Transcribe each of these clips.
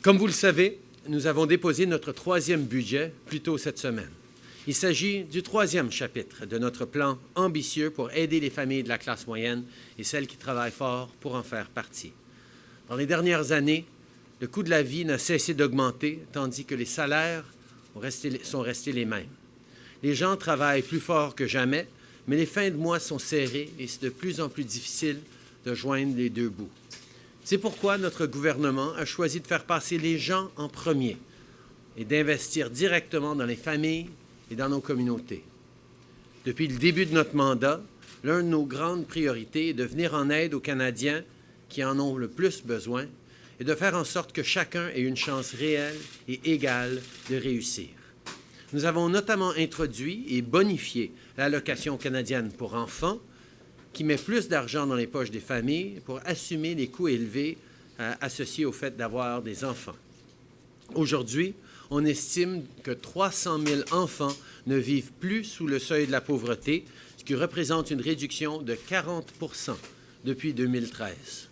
Comme vous le savez, nous avons déposé notre troisième budget plus tôt cette semaine. Il s'agit du troisième chapitre de notre plan ambitieux pour aider les familles de la classe moyenne et celles qui travaillent fort pour en faire partie. Dans les dernières années, le coût de la vie n'a cessé d'augmenter, tandis que les salaires sont restés les mêmes. Les gens travaillent plus fort que jamais, mais les fins de mois sont serrées et c'est de plus en plus difficile de joindre les deux bouts. C'est pourquoi notre gouvernement a choisi de faire passer les gens en premier et d'investir directement dans les familles et dans nos communautés. Depuis le début de notre mandat, l'une de nos grandes priorités est de venir en aide aux Canadiens qui en ont le plus besoin et de faire en sorte que chacun ait une chance réelle et égale de réussir. Nous avons notamment introduit et bonifié l'allocation canadienne pour enfants qui met plus d'argent dans les poches des familles pour assumer les coûts élevés euh, associés au fait d'avoir des enfants. Aujourd'hui, on estime que 300 000 enfants ne vivent plus sous le seuil de la pauvreté, ce qui représente une réduction de 40 depuis 2013.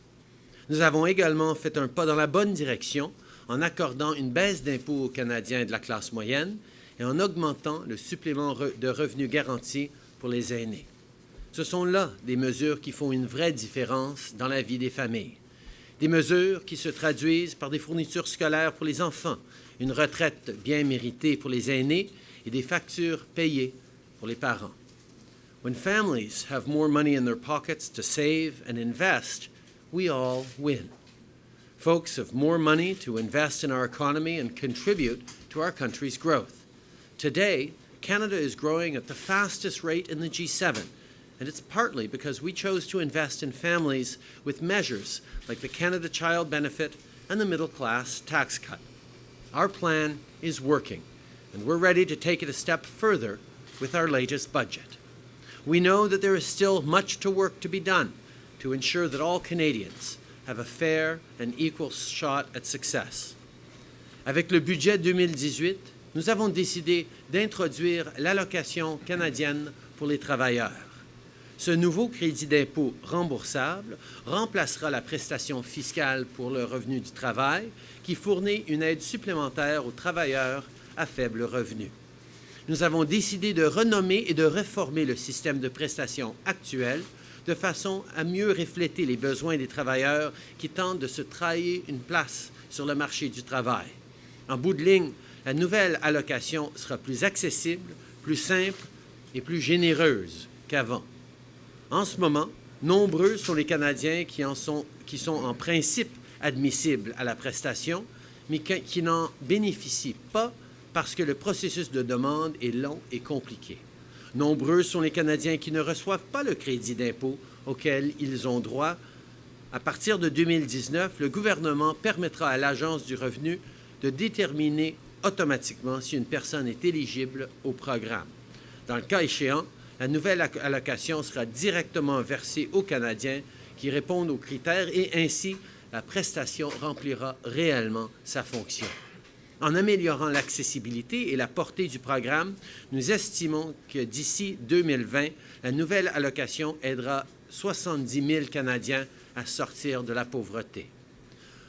Nous avons également fait un pas dans la bonne direction en accordant une baisse d'impôts aux Canadiens de la classe moyenne et en augmentant le supplément de revenus garanti pour les aînés. Ce sont là des mesures qui font une vraie différence dans la vie des familles. Des mesures qui se traduisent par des fournitures scolaires pour les enfants, une retraite bien méritée pour les aînés et des factures payées pour les parents. When families have more money in their pockets to save and invest, we all win. Folks have more money to invest in our economy and contribute to our country's growth. Today, Canada is growing at the fastest rate in the G7, and it's partly because we chose to invest in families with measures like the Canada Child Benefit and the Middle Class Tax Cut. Our plan is working, and we're ready to take it a step further with our latest budget. We know that there is still much to work to be done to ensure that all Canadians have a fair and equal shot at success. Avec le budget 2018, nous avons décidé d'introduire l'allocation canadienne pour les travailleurs. Ce nouveau crédit d'impôt remboursable remplacera la prestation fiscale pour le revenu du travail qui fournit une aide supplémentaire aux travailleurs à faible revenu. Nous avons décidé de renommer et de réformer le système de prestation actuel de façon à mieux refléter les besoins des travailleurs qui tentent de se trahir une place sur le marché du travail. En bout de ligne, la nouvelle allocation sera plus accessible, plus simple et plus généreuse qu'avant. En ce moment, nombreux sont les Canadiens qui, sont, sont en principe admissibles à la prestation, mais qui, n'en bénéficient pas parce que le processus de demande est long et compliqué. Nombreux sont les Canadiens qui ne reçoivent pas le crédit d'impôt auquel ils ont droit. À partir de 2019, le gouvernement permettra à l'Agence du revenu de déterminer automatiquement si une personne est éligible au programme. Dans le cas échéant, la nouvelle allocation sera directement versée aux Canadiens qui répondent aux critères et ainsi la prestation remplira réellement sa fonction. En améliorant l'accessibilité et la portée du programme, nous estimons que d'ici 2020, la nouvelle allocation aidera 70 000 Canadiens à sortir de la pauvreté.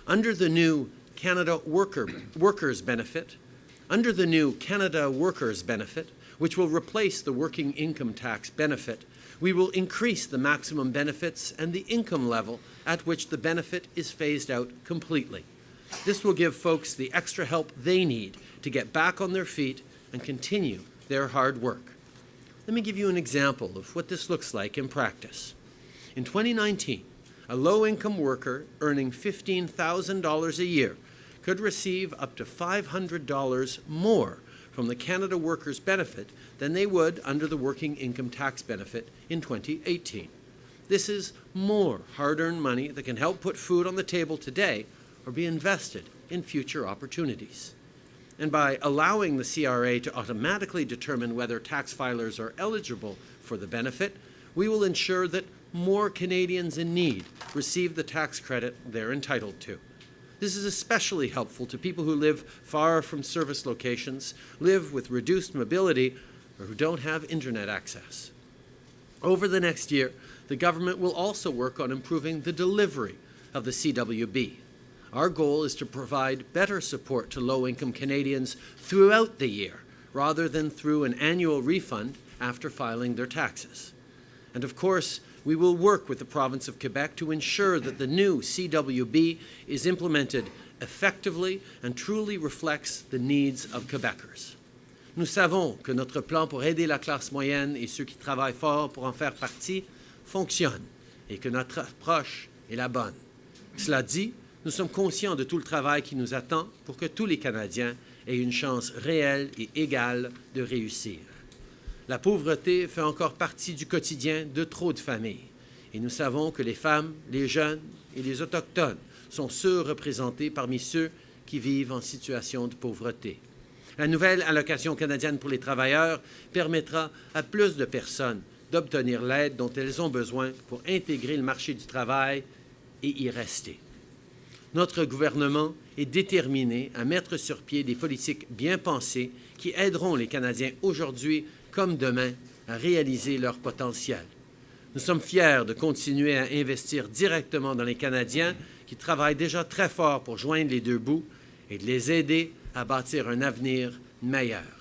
Under the new Canada Worker, Workers Benefit, under the new Canada Workers Benefit, which will replace the working income tax benefit. We will increase the maximum benefits and the income level at which the benefit is phased out completely. This will give folks the extra help they need to get back on their feet and continue their hard work. Let me give you an example of what this looks like in practice. In 2019, a low-income worker earning $15,000 a year could receive up to $500 more from the Canada Workers Benefit than they would under the Working Income Tax Benefit in 2018. This is more hard-earned money that can help put food on the table today or be invested in future opportunities. And by allowing the CRA to automatically determine whether tax filers are eligible for the benefit, we will ensure that more Canadians in need receive the tax credit they're entitled to. This is especially helpful to people who live far from service locations, live with reduced mobility, or who don't have internet access. Over the next year, the government will also work on improving the delivery of the CWB. Our goal is to provide better support to low income Canadians throughout the year rather than through an annual refund after filing their taxes. And of course, we will work with the province of Quebec to ensure that the new CWB is implemented effectively and truly reflects the needs of Quebecers. Nous savons que notre plan pour aider la classe moyenne et ceux qui travaillent fort pour en faire partie fonctionne et que notre approche est la bonne. Cela dit, nous sommes conscients de tout le travail qui nous attend pour que tous les Canadiens aient une chance réelle et égale de réussir. La pauvreté fait encore partie du quotidien de trop de familles et nous savons que les femmes, les jeunes et les Autochtones sont surreprésentés parmi ceux qui vivent en situation de pauvreté. La nouvelle allocation canadienne pour les travailleurs permettra à plus de personnes d'obtenir l'aide dont elles ont besoin pour intégrer le marché du travail et y rester. Notre gouvernement est déterminé à mettre sur pied des politiques bien pensées qui aideront les Canadiens aujourd'hui comme demain à réaliser leur potentiel. Nous sommes fiers de continuer à investir directement dans les Canadiens qui travaillent déjà très fort pour joindre les deux bouts et de les aider à bâtir un avenir meilleur.